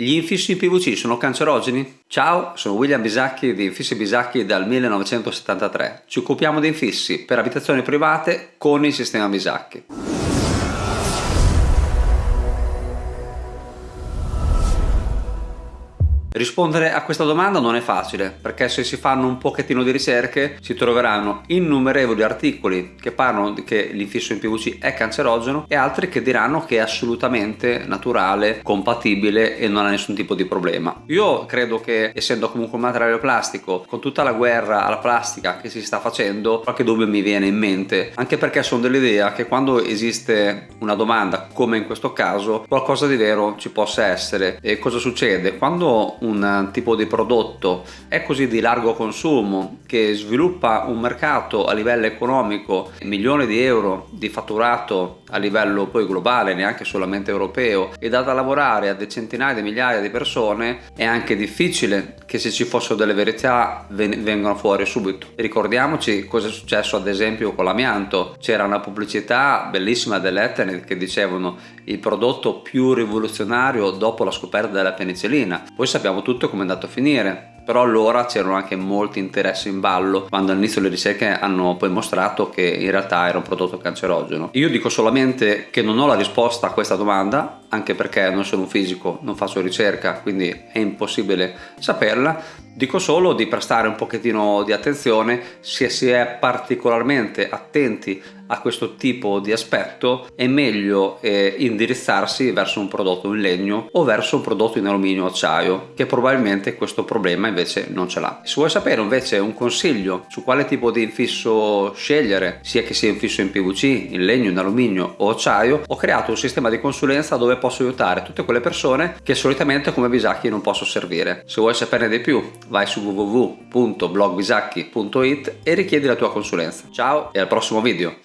Gli infissi in PVC sono cancerogeni? Ciao, sono William Bisacchi di Infissi Bisacchi dal 1973. Ci occupiamo di infissi per abitazioni private con il sistema Bisacchi. Rispondere a questa domanda non è facile perché se si fanno un pochettino di ricerche si troveranno innumerevoli articoli che parlano che l'infisso in PVC è cancerogeno e altri che diranno che è assolutamente naturale, compatibile e non ha nessun tipo di problema. Io credo che essendo comunque un materiale plastico con tutta la guerra alla plastica che si sta facendo qualche dubbio mi viene in mente anche perché sono dell'idea che quando esiste una domanda come in questo caso qualcosa di vero ci possa essere e cosa succede? Quando un tipo di prodotto è così di largo consumo che sviluppa un mercato a livello economico milioni di euro di fatturato a livello poi globale neanche solamente europeo e dà da lavorare a centinaia di migliaia di persone è anche difficile che se ci fossero delle verità vengano fuori subito. Ricordiamoci cosa è successo ad esempio con l'amianto. C'era una pubblicità bellissima dell'Ethernet che dicevano il prodotto più rivoluzionario dopo la scoperta della penicillina. Poi sappiamo sappiamo tutto come è andato a finire però allora c'erano anche molti interessi in ballo quando all'inizio le ricerche hanno poi mostrato che in realtà era un prodotto cancerogeno. Io dico solamente che non ho la risposta a questa domanda anche perché non sono un fisico, non faccio ricerca quindi è impossibile saperla dico solo di prestare un pochettino di attenzione se si è particolarmente attenti a questo tipo di aspetto è meglio eh, indirizzarsi verso un prodotto in legno o verso un prodotto in alluminio o acciaio che probabilmente questo problema invece non ce l'ha. Se vuoi sapere invece un consiglio su quale tipo di infisso scegliere sia che sia infisso in PVC, in legno, in alluminio o acciaio ho creato un sistema di consulenza dove posso aiutare tutte quelle persone che solitamente come Bisacchi non posso servire. Se vuoi saperne di più vai su www.blogbisacchi.it e richiedi la tua consulenza. Ciao e al prossimo video!